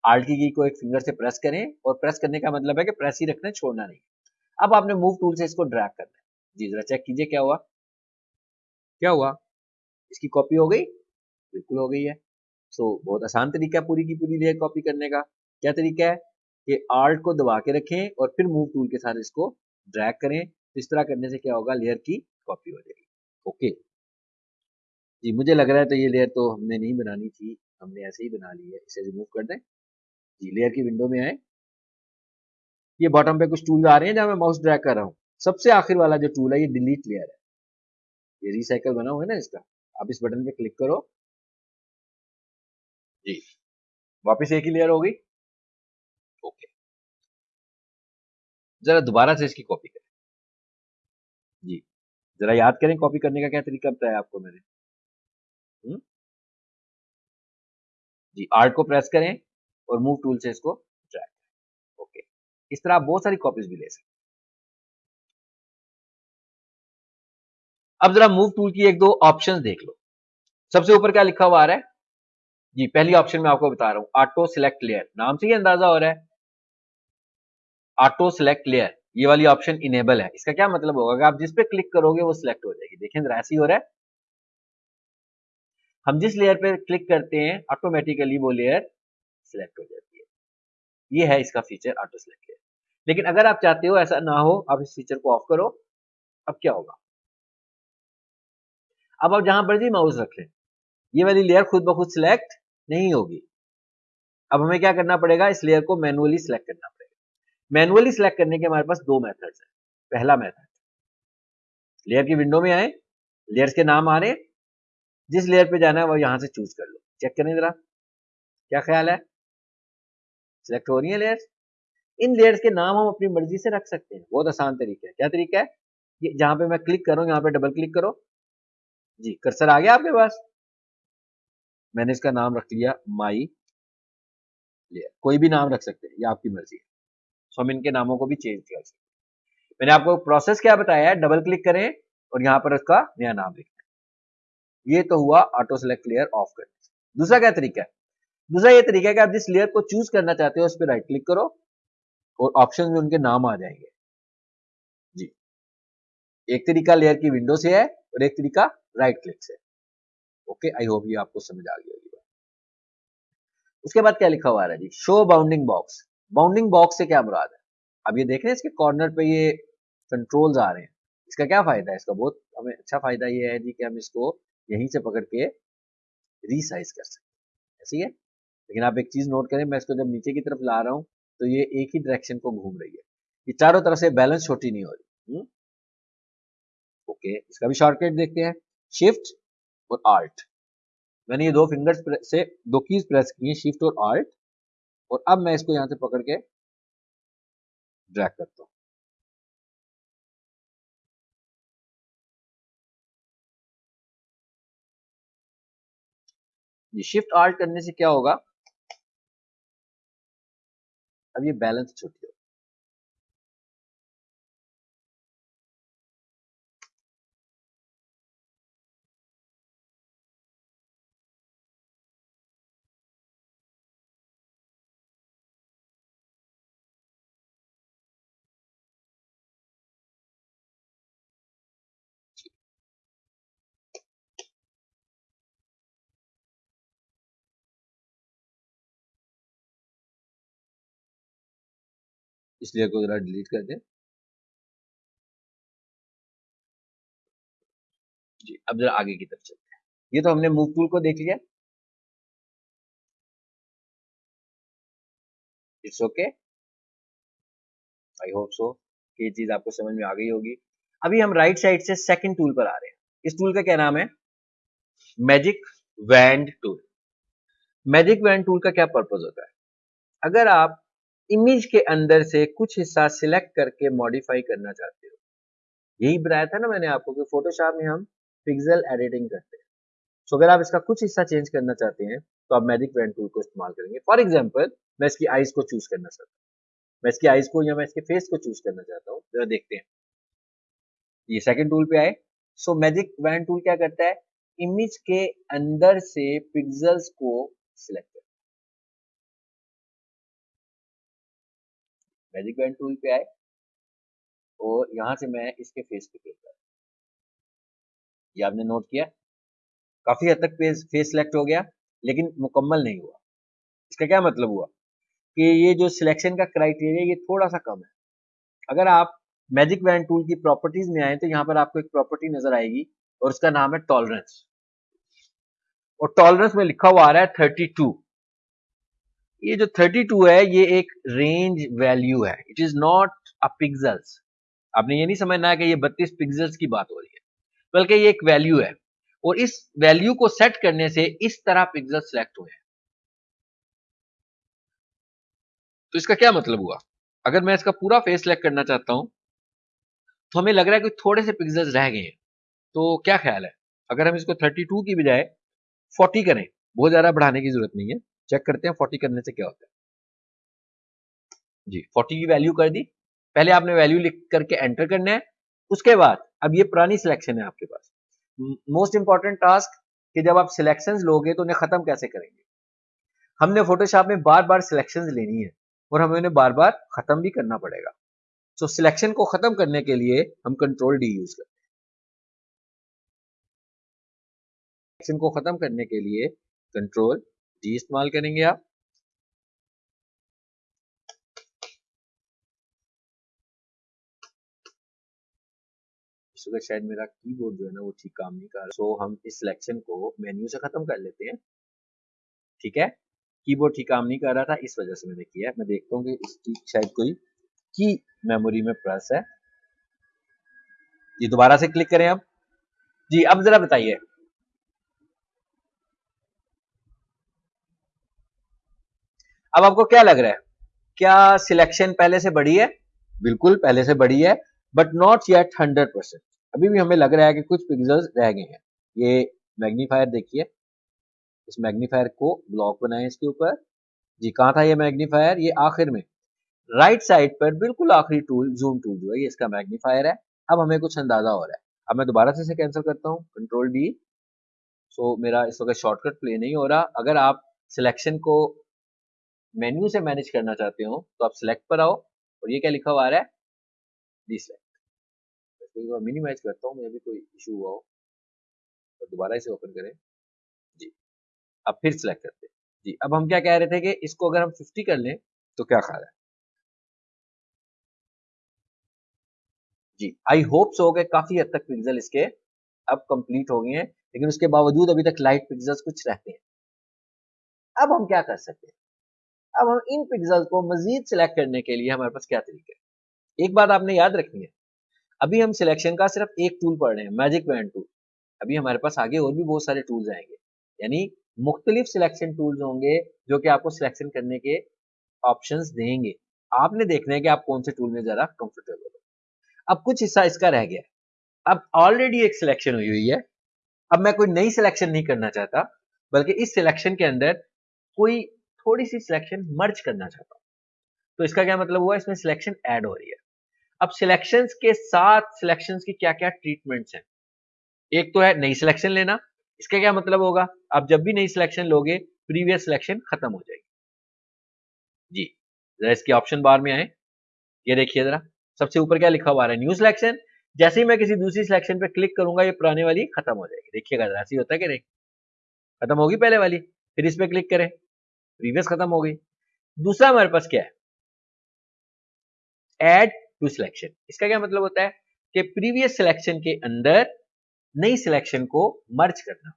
आर्ट की की को एक फिंगर से प्रेस करें और प्रेस करने का मतलब है कि प्रेस ही रखना छोड़ना नहीं अब आपने मूव टूल से इसको ड्रैग करना है। जी जरा चेक कीजिए क्या हुआ। क्या हुआ? इसकी कॉपी हो गई? बिल्कुल हो गई है। सो so, बहुत आसान तरीका है पूरी की पूरी लेयर कॉपी करने का। क्या तरीका है? कि आर्ट को दबा के रखें और फिर मूव टूल के साथ इसको ड्रैग करें। तो इस तरह करने से क्या होगा? लेयर की कॉपी हो जाएगी। ओके जी मुझे लग रहा है तो ये लेयर तो हमने नहीं बनानी थी। हमने ऐसे ही बना ली है। इसे रिमूव कर दें। जी लेयर की विंडो में आए। ये बॉटम पे कुछ टूल आ रहे हैं जहाँ मैं माउस ड्रैग कर रहा हूँ। सबसे आखिर वाला जो टूल है ये डिलीट लेयर है। ये रिसाइकल बना हुआ है ना इसका? आप इस बटन पे क्लिक करो। जी। वापस एक ही लेयर हो गई ओके। जरा दोबारा से इसकी कॉपी करें। जी। जरा याद करें कॉपी करने का क्या तरीका बताया आपको मैंने। हुँ? हम्म? जी आर्ट को प्रेस करें और मूव टूल से इसको इस तरह आप बहुत सारी कॉपीज भी ले सकते अब जरा मूव टूल की एक दो ऑप्शंस देख लो। सबसे ऊपर क्या लिखा हुआ आ रहा है? जी, पहली ऑप्शन में आपको बता रहा हूँ ऑटो सिलेक्ट लेयर नाम से ही अंदाज़ा हो रहा है। ऑटो सिलेक्ट लेयर ये वाली ऑप्शन इनेबल है। इसका क्या मतलब होगा? कि आप जिस पे क्लिक करोगे, वो सिलेक्ट हो जाएगी। देखें, जरा ऐसी हो रहा है। हम जिस लेयर पे क्लिक करते हैं ऑटोमेटिकली वो लेयर सिलेक्ट हो जाती है। ये है इसका फीचर ऑटो सिलेक्ट लेयर लेकिन अगर आप चाहते हो ऐसा ना हो, आप इस फीचर को ऑफ़ करो, अब क्या होगा? अब आप जहाँ पर मर्ज़ी माउस रख। ये वाली लेयर खुद ब खुद सिलेक्ट नहीं होगी। अब हमें क्या करना पड़ेगा? इस लेयर को मैनुअली सिलेक्ट करना पड़ेगा। मैनुअली सिलेक्ट करने के हमारे पास दो मेथड्स हैं। पहला मेथड लेयर की विंडो में आए लेयर्स के नाम आ रहे जिस लेयर पे जाना है वो यहाँ से चूज़ कर लो। चेक करें जरा। क्या ख्याल है? सिलेक्ट हो रही है लेयर्स इन लेयर्स के नाम हम अपनी मर्ज़ी से रख सकते हैं। बहुत आसान तरीका है। क्या तरीका है? ये जहाँ पे मैं क्लिक करूँ, यहाँ पे डबल क्लिक करो। जी कर्सर आ गया आपके पास। मैंने इसका नाम रख लिया माई लेयर कोई भी नाम रख सकते हैं, ये आपकी मर्ज़ी है। सो हम इनके नामों को भी चेंज कर सकते हैं। मैंने आपको प्रोसेस क्या बताया है? डबल क्लिक करें और यहाँ पर उसका नया नाम लिखें। ये तो हुआ ऑटो सेलेक्ट लेयर ऑफ़ करने दूसरा क्या तरीका है? दूसरा ये तरीका है कि आप जिस लेयर को चूज़ करना चाहते हो, उस पर राइट क्लिक करो। और ऑप्शन में उनके नाम आ जाएँगे। जी। एक तरीका लेयर की विंडो से है और एक तरीका राइट क्लिक से। ओके आई होप ये आपको समझ आ गई होगी। उसके बाद क्या लिखा हुआ है? जी show bounding box bounding box से क्या मुराद है? अब ये देख रहे हैं इसके कॉर्नर पे ये कंट्रोल्स आ रहे हैं। इसका क्या फ़ायदा है? इसका बहुत हमें अच्छा फ़ायदा ये है जी कि हम इसको यहीं से पकड़ के रीसाइज कर सकते हैं। ऐसी है लेकिन आप एक चीज़ नोट करें, मैं इसको जब नीचे की तरफ़ ला रहा हूँ तो ये एक ही डायरेक्शन को घूम रही है। ये चारों तरफ़ से बैलेंस छोटी नहीं हो रही। हुँ? ओके इसका भी शॉर्टकट देखते हैं। शिफ्ट और आल्ट मैंने ये दो फिंगर्स से दो कीज प्रेस की शिफ्ट और आल्ट और अब मैं इसको यहाँ से पकड़ के ड्रैग करता हूँ। ये शिफ्ट आल्ट करने से क्या होगा? अब ये बैलेंस छुट्टी हो इसलिए को जरा डिलीट कर दें। जी, अब जरा आगे की तरफ़ चलते हैं। ये तो हमने मूव टूल को देख लिया। It's okay I hope so ये चीज़ आपको समझ में आ गई होगी। अभी हम राइट साइड से सेकंड टूल पर आ रहे हैं। इस टूल का क्या नाम है? Magic wand tool magic wand tool का क्या पर्पज होता है? अगर आप इमेज के अंदर से कुछ हिस्सा सिलेक्ट करके मॉडिफाई करना चाहते हो। यही बताया था ना मैंने आपको कि फोटोशॉप में हम पिक्सल एडिटिंग करते हैं। सो अगर आप इसका कुछ हिस्सा चेंज करना चाहते हैं तो आप मैजिक पेन टूल को इस्तेमाल करेंगे। फॉर एग्ज़ाम्पल मैं इसकी आईज को चूज़ करना चाहता हूँ। मैं इसकी आईज को या मैं इसके फेस को चूज़ करना चाहता हूँ। जरा देखते हैं। ये सेकेंड टूल पे आए। सो मैजिक वैन टूल क्या करता है? इमेज के अंदर से पिक्सल्स को सिलेक्ट मैजिक बैंड टूल पे आए और यहाँ से मैं इसके फेस पे क्लिक कर। ये आपने नोट किया? काफ़ी हद तक फेस फेस सिलेक्ट हो गया, लेकिन मुकम्मल नहीं हुआ। इसका क्या मतलब हुआ? कि ये जो सिलेक्शन का क्राइटेरिया ये थोड़ा सा कम है। अगर आप मैजिक बैंड टूल की प्रॉपर्टीज़ में आए तो यहाँ पर आपको एक प्रॉपर्टी नज़र आएगी और उसका नाम है टॉलरेंस और टॉलरेंस में लिखा हुआ आ रहा है थर्टी टू ये जो 32 है, ये एक रेंज वैल्यू है. It is not a pixels आपने ये नहीं समझना है कि ये 32 पिक्सल्स की बात हो रही है, बल्कि ये एक वैल्यू है. और इस वैल्यू को सेट करने से इस तरह पिक्सल सिलेक्ट हुए हैं. तो इसका क्या मतलब हुआ? अगर मैं इसका पूरा फेस सिलेक्ट करना चाहता हूँ तो हमें लग रहा है कि थोड़े से पिक्सल्स रह गए हैं. तो क्या ख्याल है? अगर हम इसको 32 की बजाय 40 करें, बहुत ज़्यादा बढ़ाने की ज़रूरत नहीं है. चेक करते हैं फोर्टी करने से क्या होता है? जी फोर्टी की वैल्यू कर दी। पहले आपने वैल्यू लिख करके एंटर करना है। उसके बाद, अब ये पुरानी सिलेक्शन है आपके पास। मोस्ट इंपॉर्टेंट टास्क कि जब आप सिलेक्शंस लोगे तो उन्हें खत्म कैसे करेंगे? हमने फोटोशॉप में बार बार सिलेक्शंस लेनी है और हमें उन्हें बार बार खत्म भी करना पड़ेगा। सो सिलेक्शन को खत्म करने के लिए हम कंट्रोल डी यूज़ करते हैं। सिलेक्शन को खत्म करने के लिए कंट्रोल जी इस्तेमाल करेंगे आप। शायद मेरा कीबोर्ड जो है ना वो ठीक काम नहीं कर रहा। सो हम इस सिलेक्शन को मेन्यू से खत्म कर लेते हैं। ठीक है? कीबोर्ड ठीक काम नहीं कर रहा था, इस वजह से मैंने किया। मैं देखता हूँ कि इसकी शायद कोई की मेमोरी में प्रेस है। जी, दोबारा से क्लिक करें अब जी, अब जरा बताइए। अब आपको क्या लग रहा है? क्या सिलेक्शन पहले से बड़ी है? बिल्कुल, पहले से बड़ी है but not yet hundred percent अभी भी हमें लग रहा है कि कुछ पिक्सल्स रह गए हैं। ये मैग्नीफायर देखिए। इस मैग्नीफायर को ब्लॉक बनाए इसके ऊपर। जी, कहा था ये मैग्नीफायर ये आखिर में। राइट साइड पर बिल्कुल आखिरी टूल जूम टूल जो है, ये इसका मैग्नीफायर है। अब हमें कुछ अंदाज़ा हो रहा है। अब मैं दोबारा से इसे कैंसिल करता हूँ। कंट्रोल डी सो मेरा इस वक्त शॉर्टकट प्ले नहीं हो रहा। अगर आप सिलेक्शन को मेन्यू से मैनेज करना चाहते हो तो आप सिलेक्ट पर आओ और ये क्या लिखा हुआ आ रहा है? डी सिलेक्ट मिनिमाइज करता हूँ मैं कोई इशू हुआ हो। तो दोबारा इसे ओपन करें। जी। अब फिर सिलेक्ट करते हैं। जी, अब हम क्या कह रहे थे कि इसको अगर हम 50 कर लें तो क्या खा रहा है? जी आई होप सो गए काफ़ी हद तक पिक्सल इसके अब कंप्लीट हो गए हैं, लेकिन उसके बावजूद अभी तक लाइट पिक्सल्स कुछ रहते हैं। अब हम क्या कर सकते हैं? अब हम इन पिक्सल्स को मजीद सिलेक्ट करने के लिए हमारे पास क्या तरीका है? एक बात आपने याद रखनी है। अभी हम सिलेक्शन का सिर्फ़ एक टूल पढ़ रहे हैं मैजिक बैंड टूल अभी हमारे पास आगे और भी बहुत सारे टूल्स आएँगे। यानी मुख्तलिफ़ सिलेक्शन टूल्स होंगे जो कि आपको सिलेक्शन करने के ऑप्शन देंगे। आपने देखना है कि आप कौन से टूल में ज़रा कंफर्टेबल हो। अब कुछ हिस्सा इसका रह गया। अब ऑलरेडी एक सिलेक्शन हुई हुई है। अब मैं कोई नई सिलेक्शन नहीं करना चाहता, बल्कि इस सिलेक्शन के अंदर कोई थोड़ी सी सिलेक्शन मर्ज करना चाहता हूँ। तो इसका क्या मतलब हुआ? इसमें सिलेक्शन ऐड हो रही है। अब सिलेक्शंस के साथ सिलेक्शंस की क्या क्या ट्रीटमेंट्स हैं? एक तो है नई सिलेक्शन लेना। इसका क्या मतलब होगा? आप जब भी नई सिलेक्शन लोगे प्रीवियस सिलेक्शन खत्म हो जाएगी। जी, जरा इसके ऑप्शन बार में आए। ये देखिए जरा। सबसे ऊपर क्या लिखा हुआ है? न्यू सिलेक्शन जैसे ही मैं किसी दूसरी सिलेक्शन पे क्लिक करूँगा, ये पुराने वाली खत्म हो जाएगी। देखिएगा, जरा ऐसी होता है कि नहीं? खत्म होगी पहले वाली, फिर इस पर क्लिक करें। प्रीवियस खत्म हो गई। दूसरा हमारे पास क्या है? एड टू सिलेक्शन इसका क्या मतलब होता है? कि प्रीवियस सिलेक्शन के अंदर नई सिलेक्शन को मर्ज करना।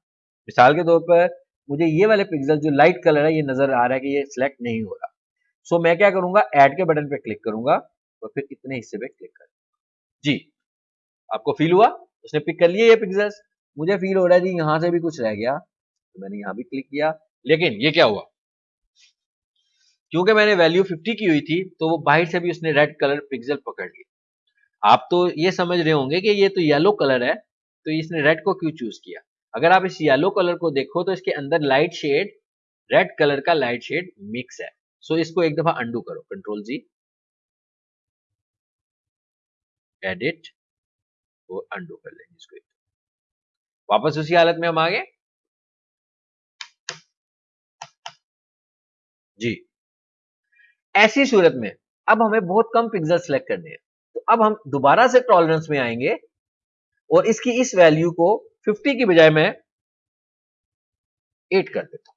मिसाल के तौर पर मुझे ये वाले पिक्सल जो लाइट कलर है ये नज़र आ रहा है कि ये सिलेक्ट नहीं हो रहा। सो so, मैं क्या करूँगा? ऐड के बटन पे क्लिक करूँगा और फिर इतने हिस्से पे क्लिक कर। जी। आपको फील हुआ? उसने पिक कर लिए ये पिक्सल्स मुझे फील हो रहा है जी यहाँ से भी कुछ रह गया। तो मैंने यहाँ भी क्लिक किया। लेकिन ये क्या हुआ? क्योंकि मैंने वैल्यू 50 की हुई थी तो वो बाहर से भी उसने रेड कलर पिक्सल पकड़ लिया आप तो ये समझ रहे होंगे कि ये तो येलो कलर है तो इसने रेड को क्यों चूज़ किया? अगर आप इस येलो कलर को देखो तो इसके अंदर लाइट शेड रेड कलर का लाइट शेड मिक्स है। सो इसको एक दफ़ा अंडू करो कंट्रोल जी एडिट वो अंडू कर लेंगे इसको वापस उसी हालत में हम आ गए जी। ऐसी सूरत में अब हमें बहुत कम पिक्सल सेलेक्ट करने हैं। तो अब हम दोबारा से टॉलरेंस में आएँगे और इसकी इस वैल्यू को 50 की बजाय मैं 8 कर देता हूँ।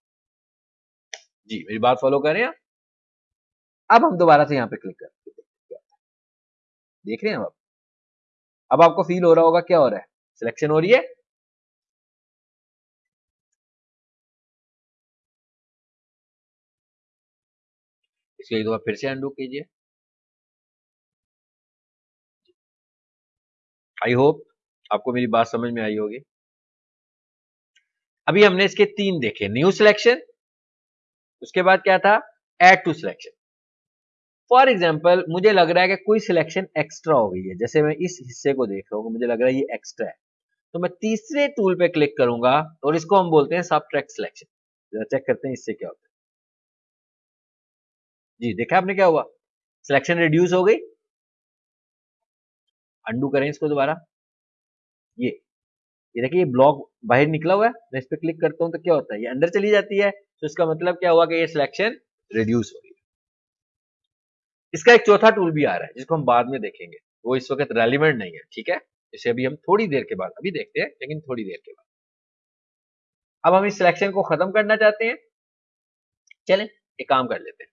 जी, मेरी बात फॉलो करें आप? अब हम दोबारा से यहाँ पे क्लिक करते देख रहे हैं आप? अब आपको फील हो रहा होगा, क्या हो रहा है? सिलेक्शन हो रही है। इसके एक दो फिर से अंडू कीजिए आई होप आपको मेरी बात समझ में आई होगी। अभी हमने इसके तीन देखे न्यू सिलेक्शन उसके बाद क्या था? Add to selection for example मुझे लग रहा है कि कोई सिलेक्शन एक्स्ट्रा हो गई है। जैसे मैं इस हिस्से को देख रहा हूँ मुझे लग रहा है ये एक्स्ट्रा है। तो मैं तीसरे टूल पे क्लिक करूँगा और इसको हम बोलते हैं सब ट्रैक सिलेक्शन चेक करते हैं इससे क्या होता है। जी, देखा आपने क्या हुआ? सिलेक्शन रिड्यूस हो गई। अंडू करें इसको दोबारा। ये ये देखिए, ये ब्लॉक बाहर निकला हुआ है, मैं इस पर क्लिक करता हूँ तो क्या होता है? ये अंदर चली जाती है तो इसका मतलब क्या हुआ कि ये सिलेक्शन रिड्यूस हो गई। इसका एक चौथा टूल भी आ रहा है, जिसको हम बाद में देखेंगे। वो इस वक्त रेलिवेंट नहीं है, ठीक है? इसे अभी हम थोड़ी देर के बाद, अभी देखते हैं, लेकिन थोड़ी देर के बाद। अब हम इस सिलेक्शन को खत्म करना चाहते हैं। चलें, एक काम कर लेते हैं।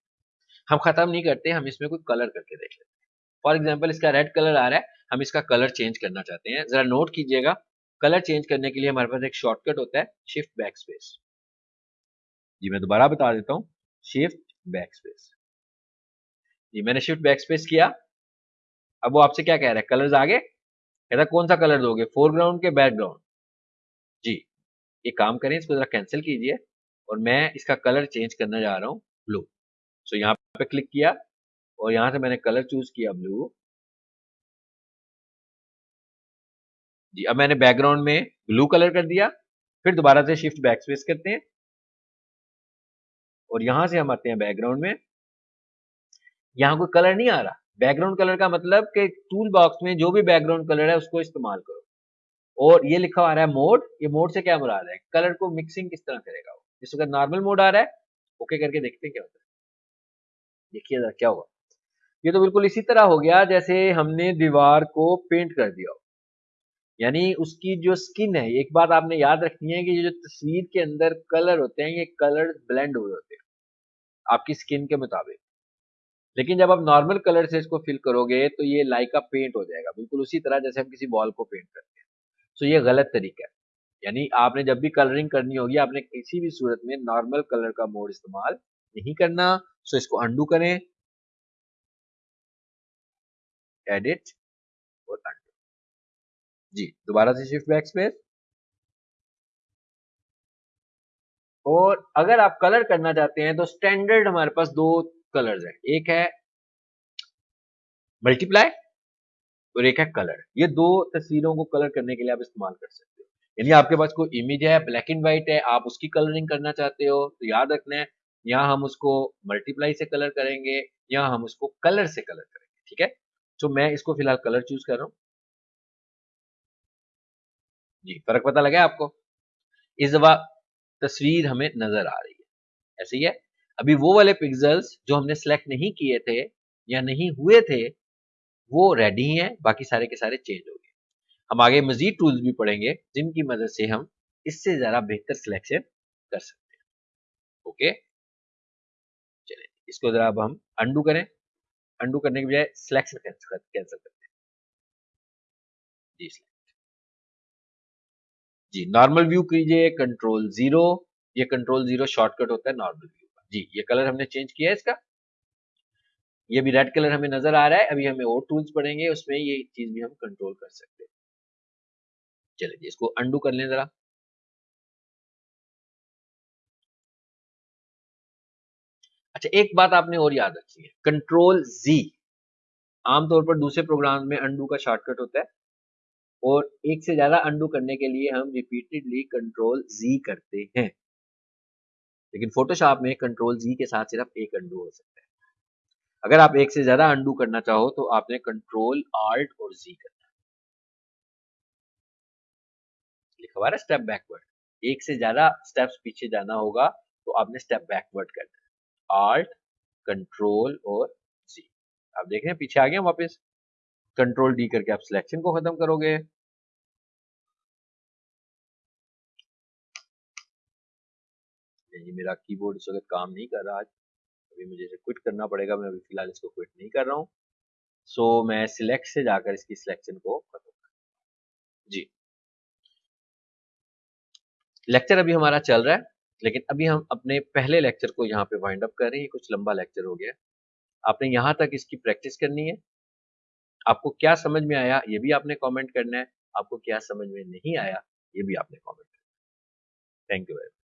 हम खत्म नहीं करते, हम इसमें कोई कलर करके देख लेते हैं। फॉर एग्ज़ाम्पल इसका रेड कलर आ रहा है, हम इसका कलर चेंज करना चाहते हैं। जरा नोट कीजिएगा कलर चेंज करने के लिए हमारे पास एक शॉर्टकट होता है शिफ्ट बैक स्पेस जी, मैं दोबारा बता देता हूँ शिफ्ट बैक स्पेस जी, मैंने शिफ्ट बैक स्पेस किया। अब वो आपसे क्या कह रहा है? कलर्स आगे? कहता कौन सा कलर दोगे? फोरग्राउंड के बैकग्राउंड जी ये काम करें, इसको जरा कैंसिल कीजिए और मैं इसका कलर चेंज करना जा रहा हूँ ब्लू सो so, यहाँ पे क्लिक किया और यहाँ से मैंने कलर चूज़ किया ब्लू जी अब मैंने बैकग्राउंड में ब्लू कलर कर दिया फिर दोबारा से शिफ्ट बैक स्पेस करते हैं। और यहाँ से हम आते हैं बैकग्राउंड में। यहाँ कोई कलर नहीं आ रहा। बैकग्राउंड कलर का मतलब कि टूल बॉक्स में जो भी बैकग्राउंड कलर है उसको इस्तेमाल करो। और ये लिखा आ रहा है मोड ये मोड से क्या मुराद है? कलर को मिक्सिंग किस तरह करेगा वो? इस वक्त नॉर्मल मोड आ रहा है ओके करके देखते हैं क्या होता है। देखिए जरा क्या होगा ये तो बिल्कुल इसी तरह हो गया जैसे हमने दीवार को पेंट कर दिया यानी उसकी जो स्किन है, एक बात आपने याद रखनी है कि ये जो तस्वीर के अंदर कलर होते हैं, ये कलर ब्लेंड हुए होते हैं, आपकी स्किन के मुताबिक। लेकिन जब आप नॉर्मल कलर से इसको फिल करोगे तो ये लाइक पेंट हो जाएगा, बिल्कुल उसी तरह जैसे हम किसी बॉल को पेंट करते हैं। सो ये गलत तरीका है। यानी आपने जब भी कलरिंग करनी होगी, आपने किसी भी सूरत में नॉर्मल कलर का मोड इस्तेमाल नहीं करना सो इसको अंडू करें। एडिट और अंडू जी, दोबारा से शिफ्ट बैक स्पेस और अगर आप कलर करना चाहते हैं तो स्टैंडर्ड हमारे पास दो कलर्स हैं। एक है मल्टीप्लाई और एक है कलर ये दो तस्वीरों को कलर करने के लिए आप इस्तेमाल कर सकते हो। यानी आपके पास कोई इमेज है ब्लैक एंड व्हाइट है, आप उसकी कलरिंग करना चाहते हो तो याद रखना है यहाँ हम उसको मल्टीप्लाई से कलर करेंगे या हम उसको कलर से कलर करेंगे, ठीक है? तो मैं इसको फ़िलहाल कलर चूज़ कर रहा हूँ। जी, फ़र्क पता लगा आपको? इस दफ़ा तस्वीर हमें नज़र आ रही है, ऐसे ही है? अभी वो वाले पिक्सल्स जो हमने सेलेक्ट नहीं किए थे या नहीं हुए थे, वो रेडी हैं, बाकी सारे के सारे चेंज हो गए। हम आगे मजीद टूल्स भी पढ़ेंगे, जिनकी मदद से हम इससे ज़्यादा बेहतर सिलेक्शन कर सकते हैं। ओके? इसको ज़रा अब हम अंडू करें। अंडू करने के बजाय सिलेक्शन कैंसिल करते हैं जी सिलेक्ट जी नॉर्मल व्यू कीजिए कंट्रोल ज़ीरो ये कंट्रोल ज़ीरो शॉर्टकट होता है नॉर्मल व्यू का। जी, ये कलर हमने चेंज किया है इसका। ये भी रेड कलर हमें नज़र आ रहा है। अभी हमें और टूल्स पड़ेंगे, उसमें ये चीज़ भी हम कंट्रोल कर सकते हैं। चलिए इसको अंडू कर लें जरा। अच्छा एक बात आपने और याद रखी है कंट्रोल जी आमतौर पर दूसरे प्रोग्राम में अंडू का शॉर्टकट होता है और एक से ज़्यादा अंडू करने के लिए हम रिपीटेडली कंट्रोल जी करते हैं। लेकिन फोटोशॉप में कंट्रोल जी के साथ सिर्फ़ एक अंडू हो सकता है। अगर आप एक से ज़्यादा अंडू करना चाहो तो आपने कंट्रोल आल्ट और जी करना है। स्टेप बैकवर्ड एक से ज़्यादा स्टेप्स पीछे जाना होगा तो आपने स्टेप बैकवर्ड करना आल्ट कंट्रोल और जी आप देख रहे हैं पीछे आ गए वापस। कंट्रोल डी करके आप सिलेक्शन को खत्म करोगे। मेरा कीबोर्ड इस वक्त काम नहीं कर रहा आज। अभी मुझे इसे क्विट करना पड़ेगा मैं अभी फ़िलहाल इसको क्विट नहीं कर रहा हूँ। सो so, मैं सिलेक्ट से जाकर इसकी सिलेक्शन को खत्म जी। लेक्चर अभी हमारा चल रहा है। लेकिन अभी हम अपने पहले लेक्चर को यहाँ पे वाइंड अप कर रहे हैं। कुछ लंबा लेक्चर हो गया। आपने यहाँ तक इसकी प्रैक्टिस करनी है। आपको क्या समझ में आया, ये भी आपने कमेंट करना है। आपको क्या समझ में नहीं आया, ये भी आपने कमेंट करना है। Thank you very